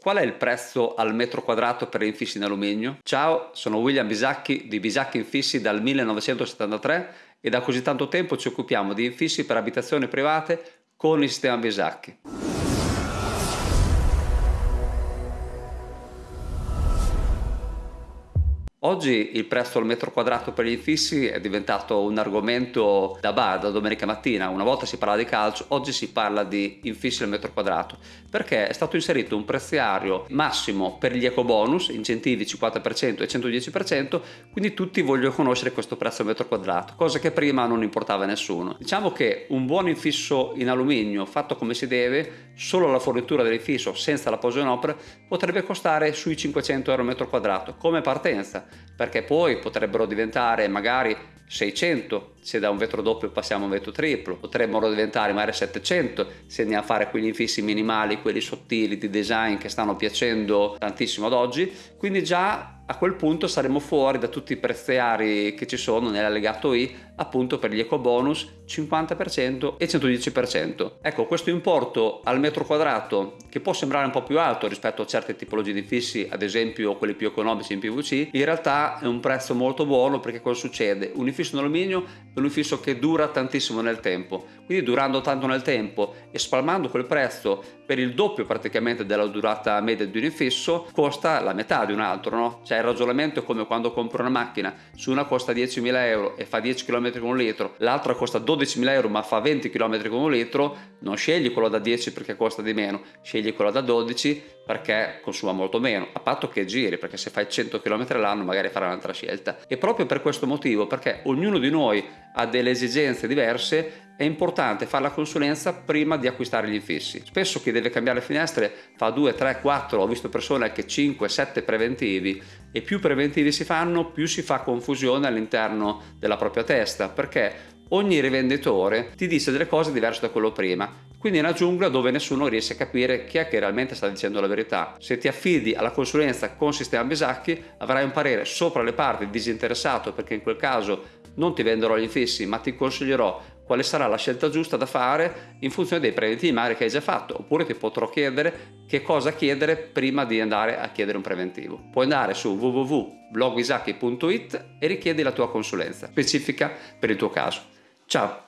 Qual è il prezzo al metro quadrato per infissi in alluminio? Ciao, sono William Bisacchi di Bisacchi Infissi dal 1973 e da così tanto tempo ci occupiamo di infissi per abitazioni private con il sistema Bisacchi. Oggi il prezzo al metro quadrato per gli infissi è diventato un argomento da bar, da domenica mattina. Una volta si parla di calcio, oggi si parla di infissi al metro quadrato perché è stato inserito un preziario massimo per gli eco bonus, incentivi 50% e 110%, quindi tutti vogliono conoscere questo prezzo al metro quadrato, cosa che prima non importava a nessuno. Diciamo che un buon infisso in alluminio fatto come si deve, solo la fornitura dell'infisso senza la posa in opera, potrebbe costare sui 500 euro al metro quadrato come partenza perché poi potrebbero diventare magari 600 se da un vetro doppio passiamo a un vetro triplo, potrebbero diventare magari 700 se andiamo a fare quegli infissi minimali, quelli sottili di design che stanno piacendo tantissimo ad oggi, quindi già a quel punto saremo fuori da tutti i preziari che ci sono nell'allegato I appunto per gli eco bonus 50% e 110%. Ecco questo importo al metro quadrato che può sembrare un po' più alto rispetto a certe tipologie di fissi ad esempio quelli più economici in PVC in realtà è un prezzo molto buono perché cosa succede? Un infisso in alluminio è un infisso che dura tantissimo nel tempo. Quindi durando tanto nel tempo e spalmando quel prezzo per il doppio praticamente della durata media di un infisso costa la metà di un altro no? Cioè il ragionamento è come quando compro una macchina, su una costa 10.000 euro e fa 10 km con un litro, l'altra costa 12.000 euro ma fa 20 km con un litro, non scegli quello da 10 perché costa di meno, scegli quello da 12 perché consuma molto meno, a patto che giri, perché se fai 100 km all'anno magari farai un'altra scelta. E proprio per questo motivo, perché ognuno di noi ha delle esigenze diverse, è importante fare la consulenza prima di acquistare gli infissi. Spesso chi deve cambiare finestre fa 2, 3, 4, ho visto persone che 5, 7 preventivi e più preventivi si fanno più si fa confusione all'interno della propria testa perché ogni rivenditore ti dice delle cose diverse da quello prima quindi è una giungla dove nessuno riesce a capire chi è che realmente sta dicendo la verità. Se ti affidi alla consulenza con sistema Bisacchi avrai un parere sopra le parti disinteressato perché in quel caso non ti venderò gli infissi ma ti consiglierò quale sarà la scelta giusta da fare in funzione dei preventivi magari che hai già fatto oppure ti potrò chiedere che cosa chiedere prima di andare a chiedere un preventivo. Puoi andare su www.blogbisacchi.it e richiedi la tua consulenza specifica per il tuo caso. Ciao!